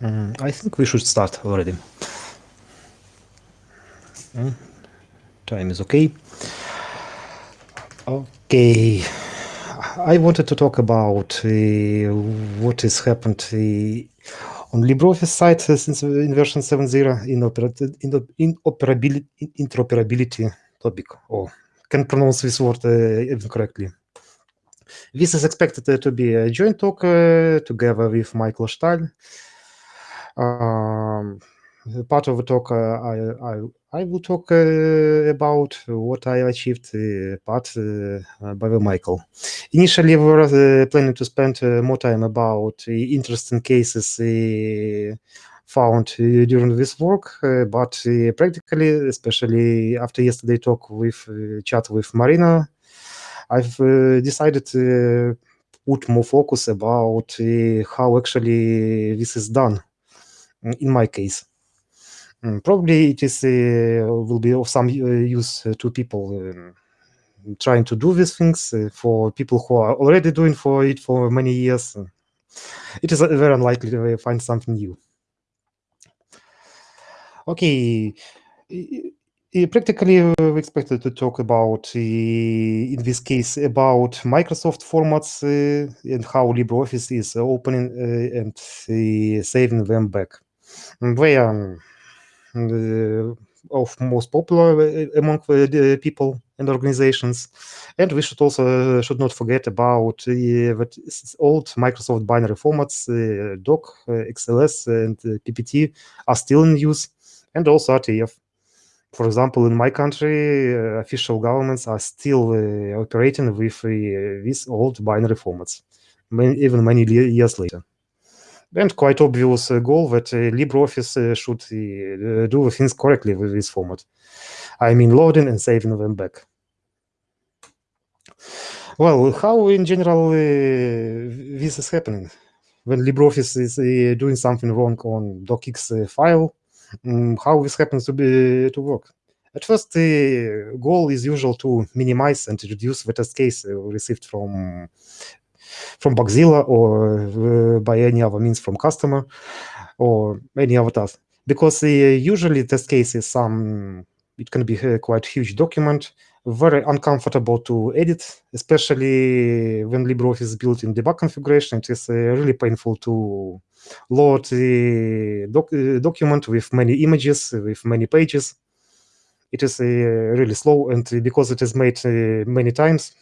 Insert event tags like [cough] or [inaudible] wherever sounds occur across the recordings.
Mm, I think we should start already. Mm, time is okay. Okay. I wanted to talk about uh, what has happened uh, on LibreOffice side uh, since in version 7.0 in, in, in operability, interoperability topic. Oh, can pronounce this word even correctly. This is expected to be a joint talk together with Michael Stahl. Um, part of the talk, uh, I, I, I will talk uh, about what I achieved, uh, part uh, uh, by the Michael. Initially, we were uh, planning to spend more time about interesting cases found during this work, but practically, especially after yesterday talk with chat with Marina, I've decided to put more focus about how actually this is done in my case. Mm, probably it is uh, will be of some uh, use uh, to people um, trying to do these things for people who are already doing for it for many years. It is very unlikely to find something new. Okay, practically we expected to talk about in this case about Microsoft formats and how LibreOffice is opening and saving them back. They are of most popular among the people and organizations. And we should also should not forget about that old Microsoft binary formats, doc, XLS, and PPT are still in use, and also RTF. For example, in my country, uh, official governments are still uh, operating with uh, these old binary formats, even many years later and quite obvious uh, goal that uh, LibreOffice uh, should do things correctly with this format. I mean loading and saving them back. Well, how in general this is happening? When LibreOffice is doing something wrong on docx file, um, how this happens to be to work? At first, the goal is usual to minimize and reduce the test case received from from Bugzilla or uh, by any other means from customer or any other task. Because uh, usually test case is some, it can be a quite huge document, very uncomfortable to edit, especially when LibreOffice is built in debug configuration. It is uh, really painful to load the doc document with many images, with many pages. It is really slow, and because it is made many times,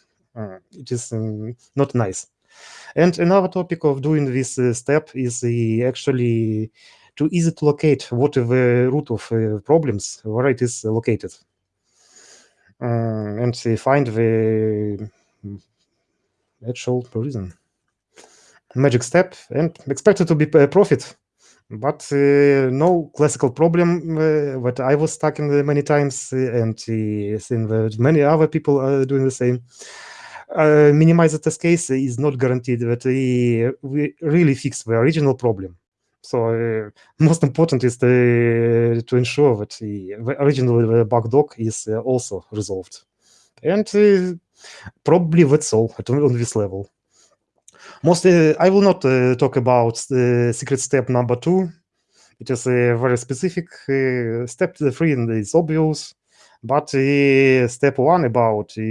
it is um, not nice. And another topic of doing this uh, step is uh, actually to easy to locate what the root of uh, problems, where it is located. and find the actual reason. Magic step and expected to be a profit but uh, no classical problem uh, that I was stuck in many times, uh, and that many other people are doing the same uh, minimize the test case is not guaranteed that we, we really fix the original problem. So uh, most important is to, to ensure that the, the original bug doc is also resolved. And probably that's all at, on this level. Mostly, I will not talk about the secret step number two. It is a very specific step three and it's obvious. But uh, step one about uh,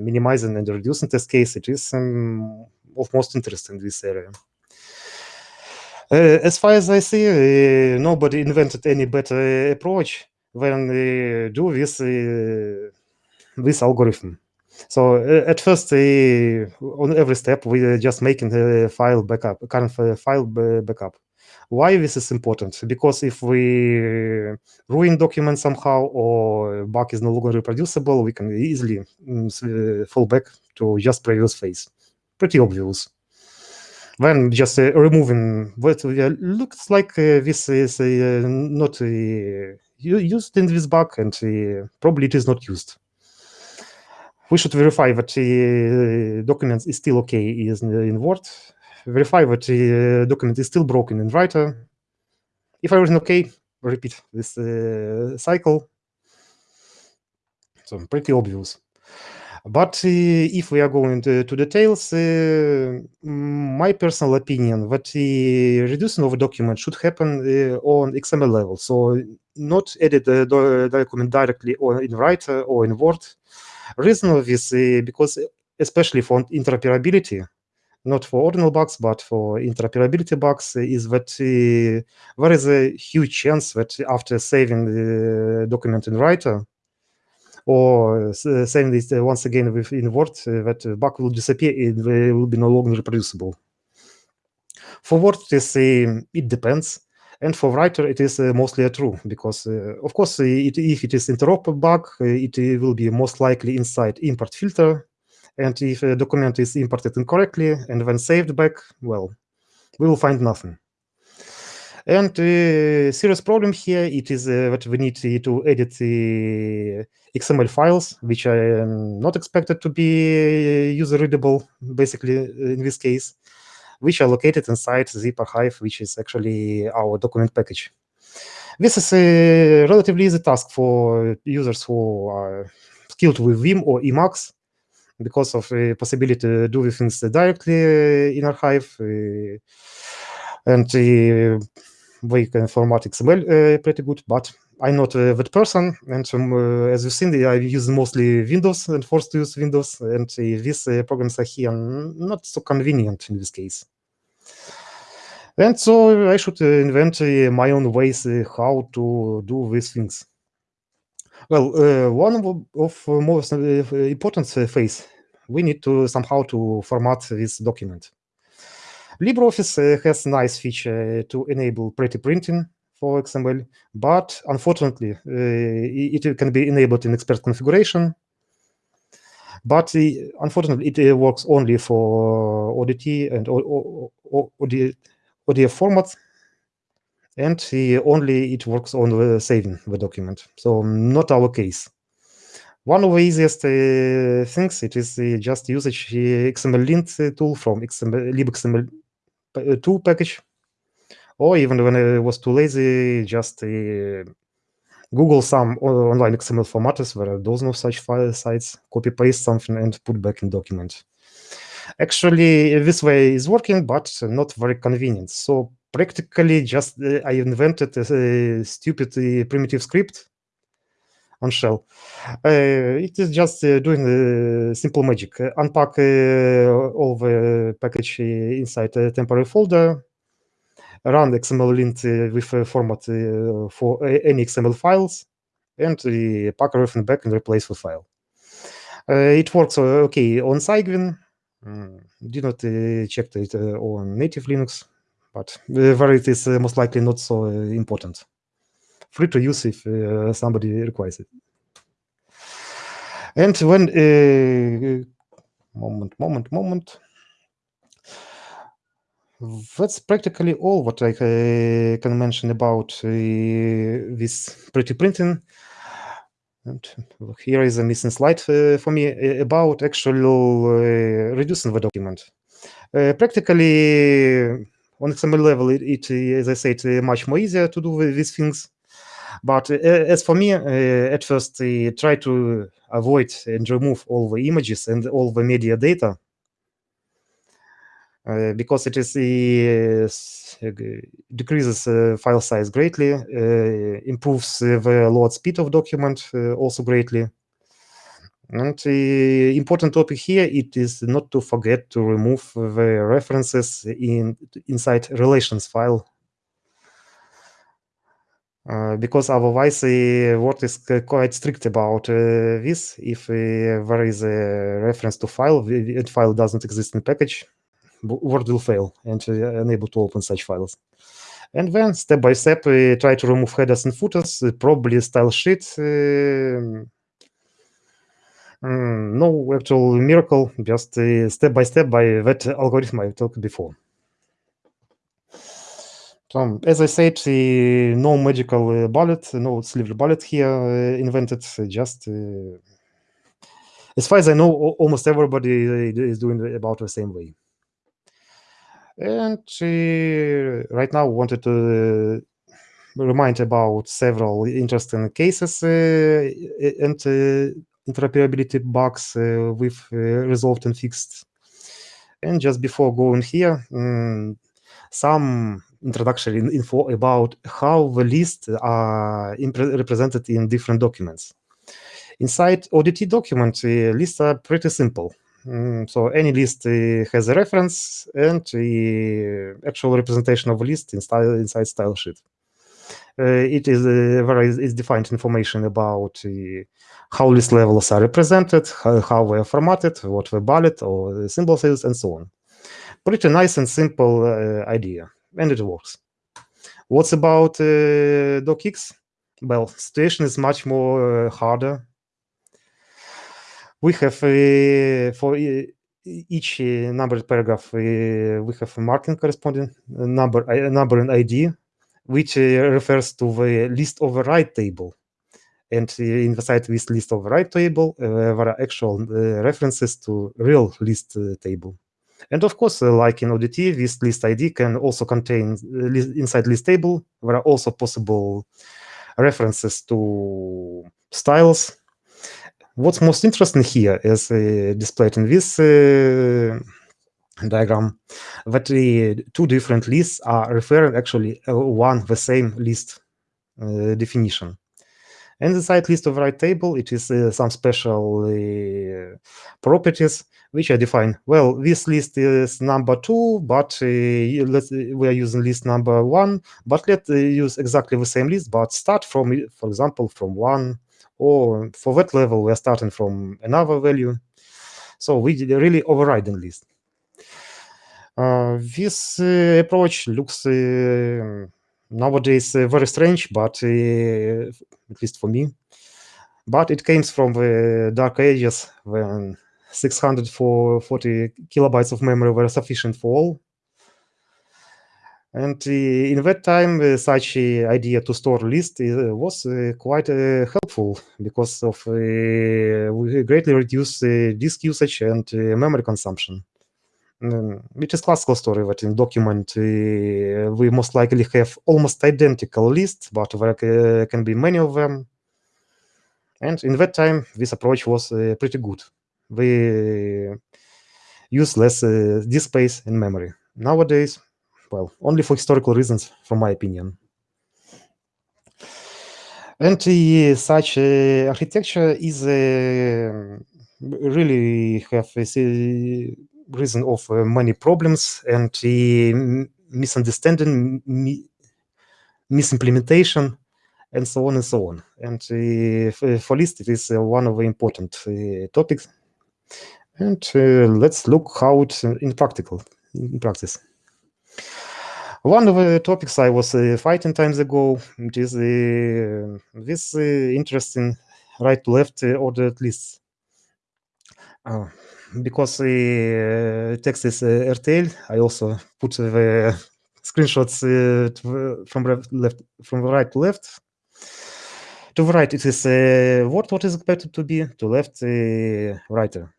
minimizing and reducing test case, it is um, of most interest in this area. Uh, as far as I see, uh, nobody invented any better approach than uh, do this uh, this algorithm. So at first, on every step, we are just making the file backup, current file backup. Why this is important? Because if we ruin document somehow or bug is no longer reproducible, we can easily mm, fall back to just previous phase. Pretty obvious. Then just uh, removing what uh, looks like uh, this is uh, not uh, used in this bug and uh, probably it is not used. We should verify that the document is still okay is in Word verify that the uh, document is still broken in writer. If everything okay, repeat this uh, cycle. So pretty obvious. But uh, if we are going to, to details, uh, my personal opinion that the reducing of a document should happen on XML level. So not edit the document directly or in Writer or in Word. Reason of this because especially for interoperability, not for ordinal bugs, but for interoperability bugs, is that uh, there is a huge chance that after saving the document in Writer, or uh, saving this uh, once again with in Word, that bug will disappear, it will be no longer reproducible. For Word, it, is, it depends. And for writer, it is uh, mostly true because, uh, of course, it, if it is interop bug, it will be most likely inside import filter and if a document is imported incorrectly and then saved back, well, we will find nothing. And uh, serious problem here, it is uh, that we need to edit the XML files, which are not expected to be user readable, basically, in this case, which are located inside zip archive, which is actually our document package. This is a relatively easy task for users who are skilled with Vim or Emacs, because of the possibility to do things directly eh, in archive eh, and we can format XML pretty good, but I'm not that person, and um, as you've seen, I use mostly Windows and forced to use Windows, and these programs are here not so convenient in this case. And so I should invent my own ways how to do these things. Well, uh, one of, most uh, important phase, we need to somehow to format this document. LibreOffice uh, has nice feature to enable pretty printing for XML, but unfortunately, uh, it can be enabled in expert configuration. But unfortunately, it works only for ODT and ODF formats, and only it works on saving the document. So not our case. One of the easiest uh, things it is uh, just usage XML lint tool from XML, libxml tool package, or even when I was too lazy, just uh, Google some online XML formats where are no such file sites, copy paste something and put back in document. Actually, this way is working, but not very convenient. So practically just uh, I invented a, a uh, stupid uh, primitive script on shell. Uh, it is just uh, doing uh, simple magic. Uh, unpack all the package inside a temporary folder, run XML lint with a format for any XML files, and pack everything back and replace the file. it works okay on Cygwin. Mm, did not check it on native Linux but uh, where it is uh, most likely not so uh, important. Free to use if somebody requires it. And when moment, moment, moment. That's practically all what I uh, can mention about uh, this pretty printing. And here is a missing slide uh, for me about actual reducing the document. practically, on XML level, it, it, as I said, uh, much more easier to do these things. But uh, as for me, uh, at first, I try to avoid and remove all the images and all the media data uh, because it is uh, decreases uh, file size greatly, improves the load speed of document also greatly. And the important topic here it is not to forget to remove the references in inside relations file uh, because otherwise the Word is quite strict about uh, this. If uh, there is a reference to file, the file doesn't exist in package, Word will fail and unable to open such files. And then step by step, we try to remove headers and footers, probably style sheet. No actual miracle, just step by step by that algorithm I talked before. So, as I said, uh, no magical uh, bullet, no silver bullet here uh, invented. Just as far as I know, almost everybody is doing about the same way. And right now, wanted to remind about several interesting cases and interoperability bugs we've resolved and fixed. And just before going here, um, some introductory info about how the lists are represented in different documents. Inside ODT document, uh, lists are pretty simple. Mm, so any list uh, has a reference and the actual representation of a list in style, inside style sheet. Uh, it is uh, where is defined information about uh, how list levels are represented, how, how they are formatted, what the bullet or the symbol is, and so on. Pretty nice and simple uh, idea, and it works. What's about uh, docx? Well, situation is much more uh, harder. We have for each numbered paragraph, we have a marking corresponding number, number and ID which uh, refers to the list override table. And inside this list override table, uh, there are actual references to real list table. And of course, uh, like in ODT, this list ID can also contain uh, inside list table. There are also possible references to styles. What's most interesting here is uh, displayed in this diagram that the two different lists are referring actually uh, one the same list uh, definition. And inside list override table, it is uh, some special uh, properties which I define. Well, this list is number two, but uh, let's, we are using list number one, but let's uh, use exactly the same list, but start from, for example, from one, or for that level, we are starting from another value. So we really overriding list. This approach looks nowadays very strange, but at least for me. But it came from the dark ages when 640 kilobytes of memory were sufficient for all. And uh, in that time, uh, such uh, idea to store list was quite helpful because of we greatly reduce disk usage and memory consumption which is classical story that in document uh, we most likely have almost identical lists, but there can be many of them. And in that time, this approach was uh, pretty good. We use less uh, disk space in memory. Nowadays, well, only for historical reasons, from my opinion. And uh, such uh, architecture is uh, really have a reason of uh, many problems and misunderstanding, misimplementation, and so on and so on. And uh, for list, it is uh, one of the important topics. And let's look how it in practical, in practice. One of the topics I was uh, fighting times ago it is uh, this uh, interesting right-to-left ordered lists because the text is RTL, I also put the screenshots from left from right to left. To the right, it is uh, what what is expected to be. To left, uh, writer.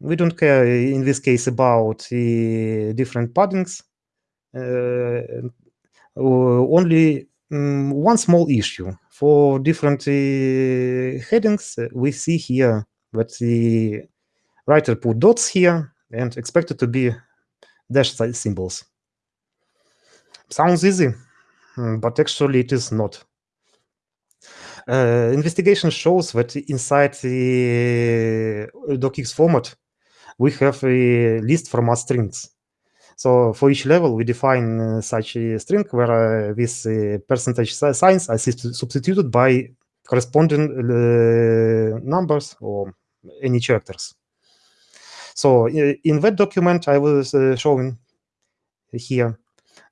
We don't care in this case about the different paddings. Uh, only um, one small issue for different uh, headings. we see here that the writer put dots here and expected to be dash symbols. Sounds easy, hmm, but actually it is not. Uh, investigation shows that inside the docx format, we have a list format strings. So for each level, we define uh, such a string where uh, these uh, percentage signs are substituted by corresponding uh, numbers or any characters. So in that document I was uh, showing here,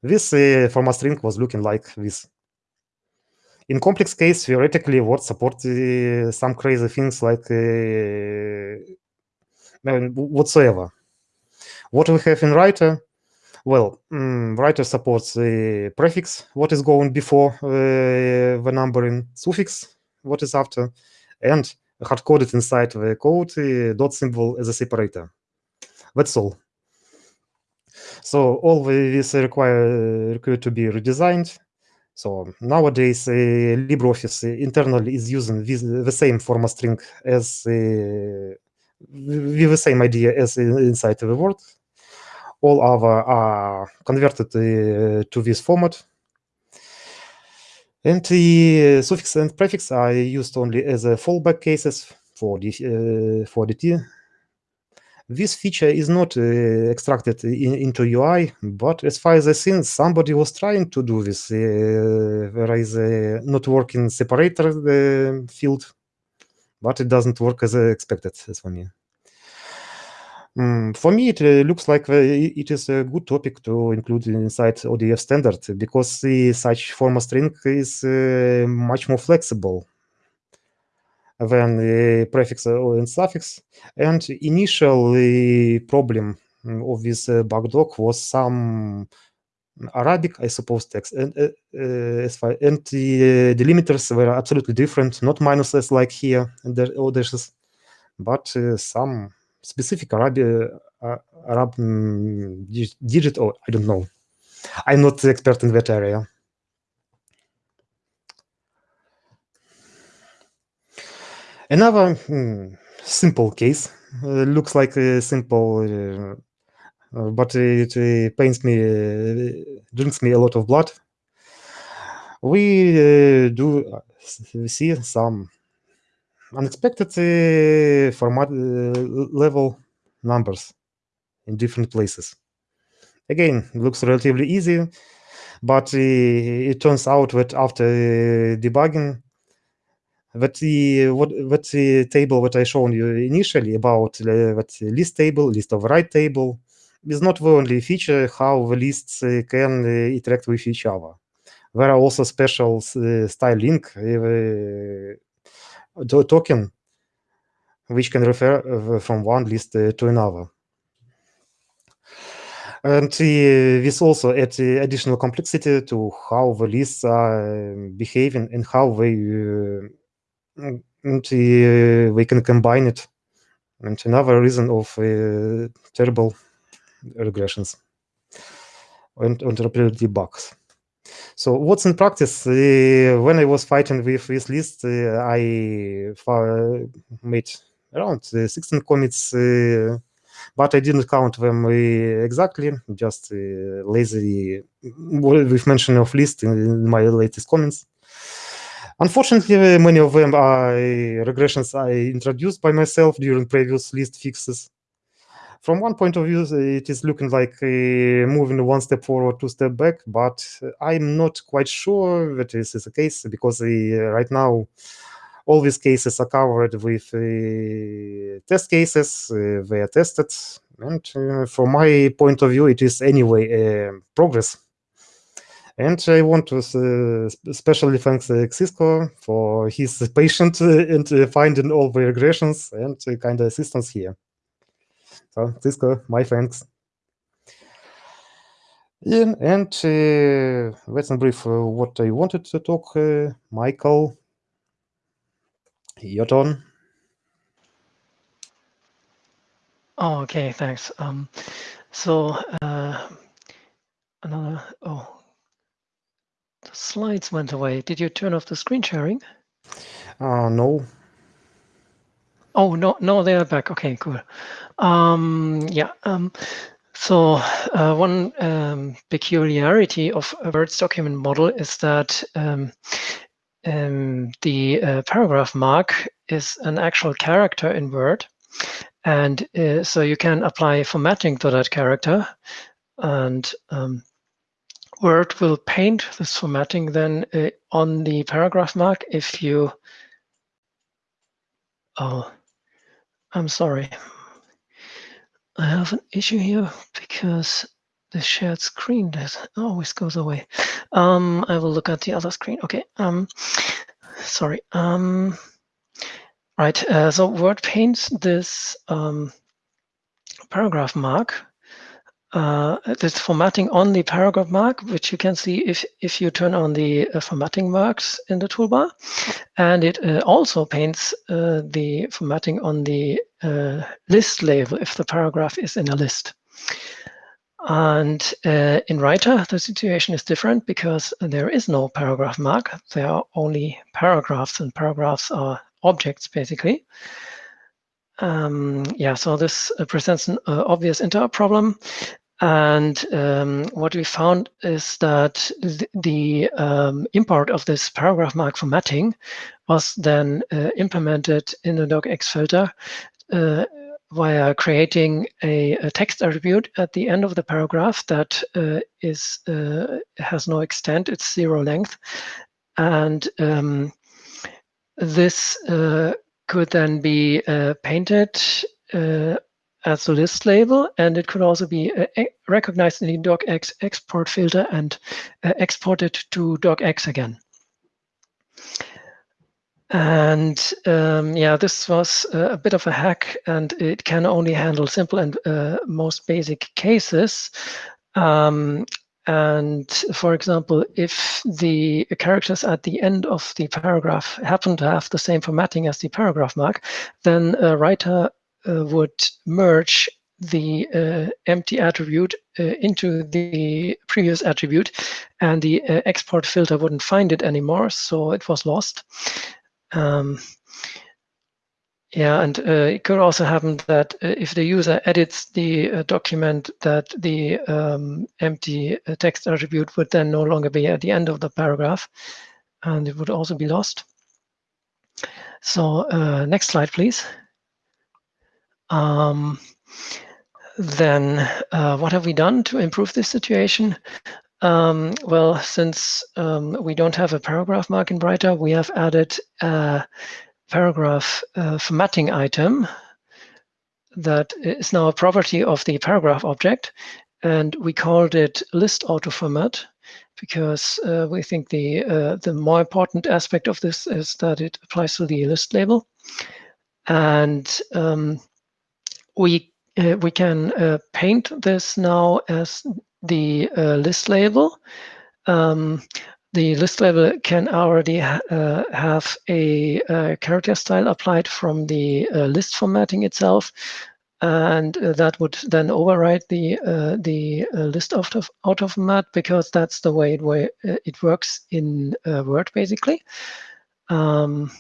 this uh, format string was looking like this. In complex case, theoretically, Word support uh, some crazy things like whatsoever. What we have in Writer, well, um, Writer supports the prefix, what is going before uh, the numbering, suffix, what is after, and hard-coded inside the code uh, dot symbol as a separator. That's all. So all this require require to be redesigned. So nowadays, uh, LibreOffice internally is using this, the same format string as uh, with the same idea as inside the Word. All other are converted uh, to this format. And the suffix and prefix are used only as a fallback cases for the for the this feature is not uh, extracted in, into UI, but as far as I see, somebody was trying to do this. Uh, there is a not working separator uh, field, but it doesn't work as expected, as for me. Mm, for me, it uh, looks like it is a good topic to include inside ODF standard because such of string is uh, much more flexible than the prefix and suffix. And initially problem of this bug doc was some Arabic, I suppose, text, and uh, uh, and the delimiters were absolutely different, not minuses like here and the others, but uh, some specific Arabic uh, Arab um, digit, or I don't know. I'm not expert in that area. Another hmm, simple case uh, looks like a simple, uh, uh but it uh, pains me, uh, drinks me a lot of blood. We do see some unexpected format level numbers in different places. Again, looks relatively easy, but it turns out that after debugging, that the what that the table that I shown you initially about uh, that list table, list override table, is not the only feature how the lists uh, can uh, interact with each other. There are also special uh, style link uh, token which can refer uh, from one list to another. And this also adds additional complexity to how the lists are behaving and how they and uh, we can combine it. And another reason of uh, terrible regressions and interoperability bugs. So what's in practice? Uh, when I was fighting with this list, uh, I made around uh, 16 commits, uh, but I didn't count them exactly, just lazy with mention of list in my latest comments. Unfortunately, many of them are eh, regressions I introduced by myself during previous list fixes. From one point of view, eh, it is looking like uh, moving one step forward, two step back, but I'm not quite sure that this is the case because right now all these cases are covered with test cases. they are tested, and from my point of view, it is anyway progress and I want to uh, especially thank uh, Xisco for his [laughs] patience and uh, finding all the regressions and kind of assistance here. So Xisco, my thanks. Yeah, and uh, let's brief uh, what I wanted to talk. Uh, Michael, your turn. Oh, okay, thanks. Um, so another, oh, slides went away. Did you turn off the screen sharing? Uh, no. Oh, no, no, they are back. Okay, cool. Um, yeah. Um, so uh, one um, peculiarity of a Word's document model is that um, um, the uh, paragraph mark is an actual character in Word. And uh, so you can apply formatting to that character. And um, Word will paint this formatting then uh, on the paragraph mark if you, oh, I'm sorry. I have an issue here because the shared screen that always goes away. Um, I will look at the other screen. Okay. Um, sorry. Um, right. Uh, so Word paints this um, paragraph mark uh, this formatting on the paragraph mark, which you can see if, if you turn on the uh, formatting marks in the toolbar. And it uh, also paints uh, the formatting on the uh, list label if the paragraph is in a list. And uh, in Writer, the situation is different because there is no paragraph mark. There are only paragraphs, and paragraphs are objects, basically. Um, yeah, so this uh, presents an uh, obvious interop problem. And um, what we found is that the, the um, import of this paragraph mark formatting was then uh, implemented in the docx filter uh, via creating a, a, text attribute at the end of the paragraph that uh, is uh, has no extent, it's zero length. And um, this could then be uh, painted uh, as a list label, and it could also be uh, recognized in the docx export filter and exported to docx again. And um, yeah, this was a bit of a hack, and it can only handle simple and uh, most basic cases. Um, and for example, if the characters at the end of the paragraph happen to have the same formatting as the paragraph mark, then a writer uh, would merge the uh, empty attribute uh, into the previous attribute, and the uh, export filter wouldn't find it anymore, so it was lost. Um, yeah, and uh, it could also happen that uh, if the user edits the uh, document, that the um, empty uh, text attribute would then no longer be at the end of the paragraph, and it would also be lost. So uh, next slide, please. Um, then uh, what have we done to improve this situation? Um, well, since um, we don't have a paragraph mark in Writer, we have added paragraph uh, formatting item that is now a property of the paragraph object. And we called it list auto format because uh, we think the, uh, the more important aspect of this is that it applies to the list label. And um, we, uh, we can uh, paint this now as the uh, list label. Um, the list level can already ha uh, have a, a, character style applied from the uh, list formatting itself, and uh, that would then override the uh, the uh, list auto, auto format because that's the way it, way it works in Word basically. Um,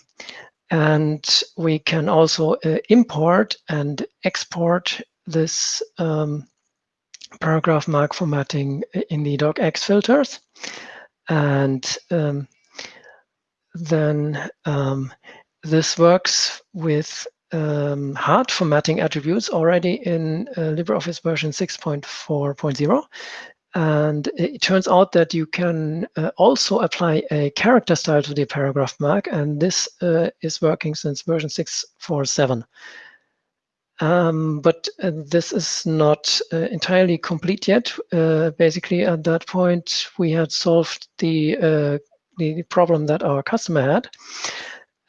and we can also import and export this um, paragraph mark formatting in the docx filters. And um, then um, this works with um, hard formatting attributes already in uh, LibreOffice version 6.4.0. And it turns out that you can uh, also apply a character style to the paragraph mark, and this uh, is working since version 6.4.7. Um, but uh, this is not uh, entirely complete yet. Uh, basically, at that point, we had solved the uh, the problem that our customer had,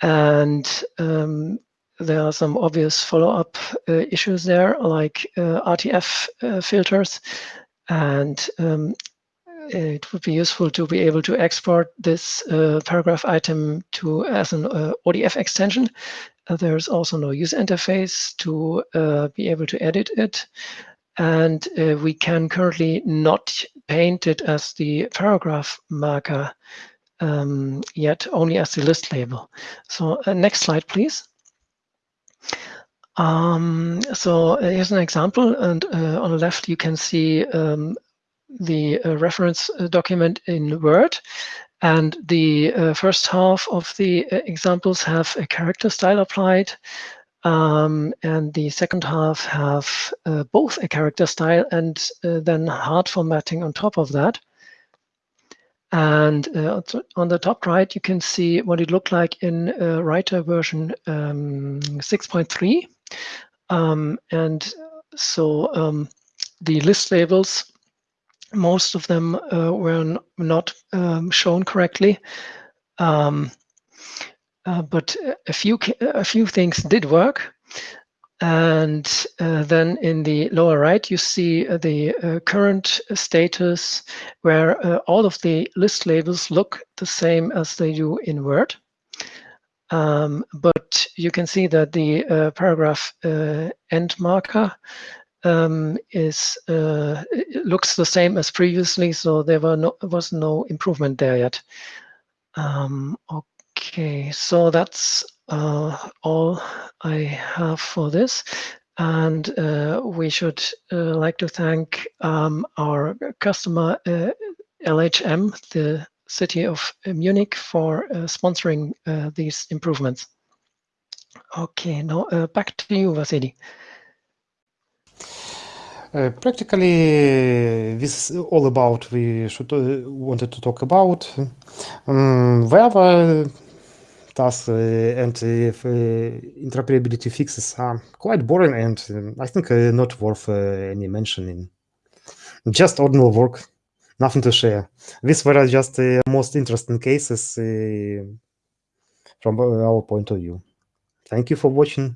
and um, there are some obvious follow-up uh, issues there, like uh, RTF filters, and um, it would be useful to be able to export this paragraph item to as an ODF extension there's also no user interface to uh, be able to edit it. And uh, we can currently not paint it as the paragraph marker um, yet, only as the list label. So next slide, please. Um, so here's an example, and uh, on the left you can see um, the uh, reference document in Word, and the uh, first half of the uh, examples have a character style applied. Um, and the second half have uh, both a character style and uh, then hard formatting on top of that. And uh, on the top right, you can see what it looked like in uh, Writer version um, 6.3. Um, and so um, the list labels most of them uh, were not um, shown correctly. Um, uh, but a few a few things did work. And uh, then in the lower right, you see the uh, current status where uh, all of the list labels look the same as they do in Word. Um, but you can see that the uh, paragraph end marker um, is uh, it looks the same as previously, so there were no was no improvement there yet. Um, okay, so that's uh, all I have for this. And uh, we should uh, like to thank um, our customer uh, LHM, the city of Munich, for uh, sponsoring uh, these improvements. Okay, now back to you, Vasily. Uh, practically, this is all about we should uh, wanted to talk about. Um, wherever tasks uh, and interoperability fixes are quite boring and um, I think not worth any mentioning. Just ordinary work, nothing to share. These were just the most interesting cases from our point of view. Thank you for watching.